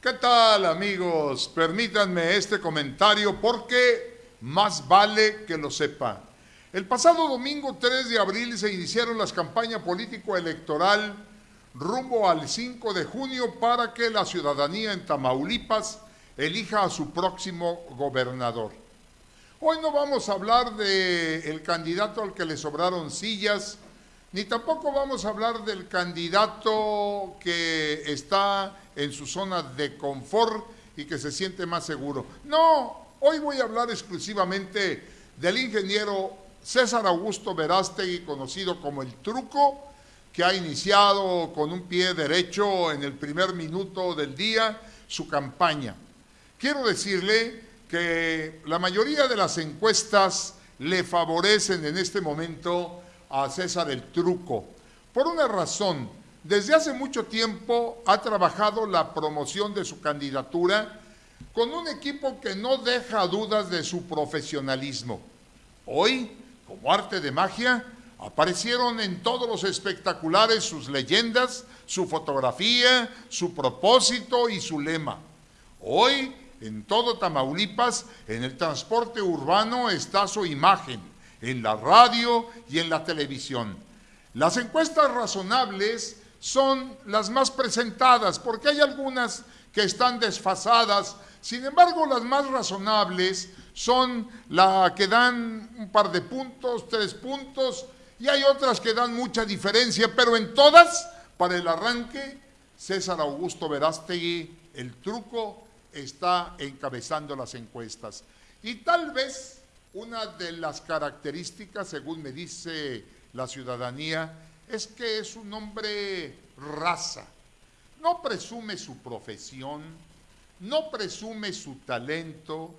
¿Qué tal amigos? Permítanme este comentario porque más vale que lo sepa. El pasado domingo 3 de abril se iniciaron las campañas político-electoral rumbo al 5 de junio para que la ciudadanía en Tamaulipas elija a su próximo gobernador. Hoy no vamos a hablar del candidato al que le sobraron sillas, ni tampoco vamos a hablar del candidato que está en su zona de confort y que se siente más seguro. No, hoy voy a hablar exclusivamente del ingeniero César Augusto Verástegui, conocido como el Truco, que ha iniciado con un pie derecho en el primer minuto del día su campaña. Quiero decirle que la mayoría de las encuestas le favorecen en este momento a César el Truco. Por una razón, desde hace mucho tiempo ha trabajado la promoción de su candidatura con un equipo que no deja dudas de su profesionalismo. Hoy, como arte de magia, aparecieron en todos los espectaculares sus leyendas, su fotografía, su propósito y su lema. Hoy, en todo Tamaulipas, en el transporte urbano está su imagen en la radio y en la televisión. Las encuestas razonables son las más presentadas, porque hay algunas que están desfasadas. Sin embargo, las más razonables son las que dan un par de puntos, tres puntos, y hay otras que dan mucha diferencia, pero en todas, para el arranque, César Augusto Verástegui, el truco, está encabezando las encuestas. Y tal vez una de las características, según me dice la ciudadanía, es que es un hombre raza. No presume su profesión, no presume su talento,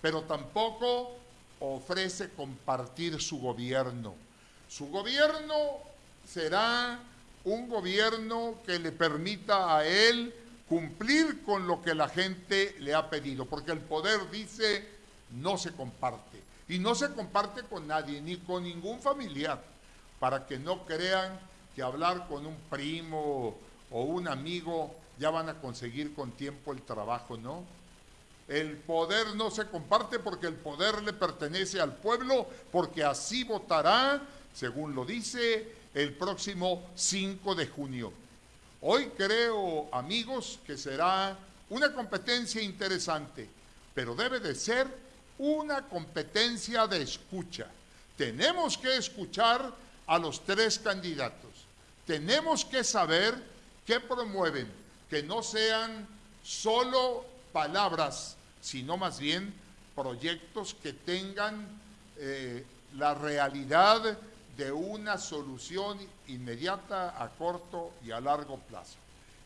pero tampoco ofrece compartir su gobierno. Su gobierno será un gobierno que le permita a él cumplir con lo que la gente le ha pedido, porque el poder dice no se comparte. Y no se comparte con nadie, ni con ningún familiar, para que no crean que hablar con un primo o un amigo ya van a conseguir con tiempo el trabajo, ¿no? El poder no se comparte porque el poder le pertenece al pueblo, porque así votará, según lo dice, el próximo 5 de junio. Hoy creo, amigos, que será una competencia interesante, pero debe de ser una competencia de escucha. Tenemos que escuchar a los tres candidatos. Tenemos que saber qué promueven, que no sean solo palabras, sino más bien proyectos que tengan eh, la realidad de una solución inmediata a corto y a largo plazo.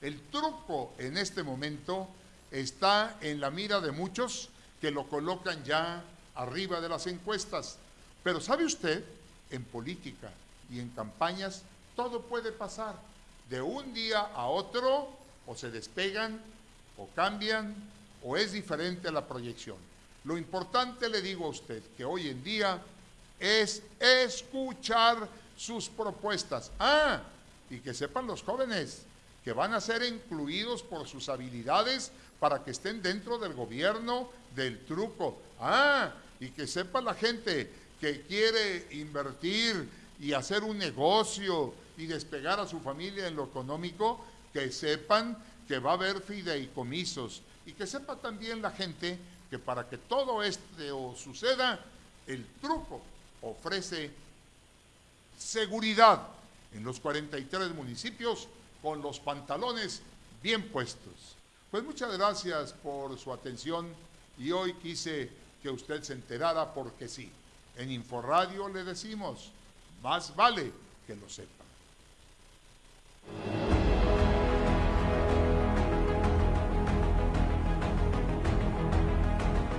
El truco en este momento está en la mira de muchos que lo colocan ya arriba de las encuestas. Pero ¿sabe usted? En política y en campañas todo puede pasar. De un día a otro o se despegan o cambian o es diferente la proyección. Lo importante, le digo a usted, que hoy en día es escuchar sus propuestas. Ah, y que sepan los jóvenes que van a ser incluidos por sus habilidades para que estén dentro del gobierno del truco. Ah, y que sepa la gente que quiere invertir y hacer un negocio y despegar a su familia en lo económico, que sepan que va a haber fideicomisos y que sepa también la gente que para que todo esto suceda, el truco ofrece seguridad en los 43 municipios con los pantalones bien puestos. Pues muchas gracias por su atención y hoy quise que usted se enterara porque sí. En Inforradio le decimos, más vale que lo sepa.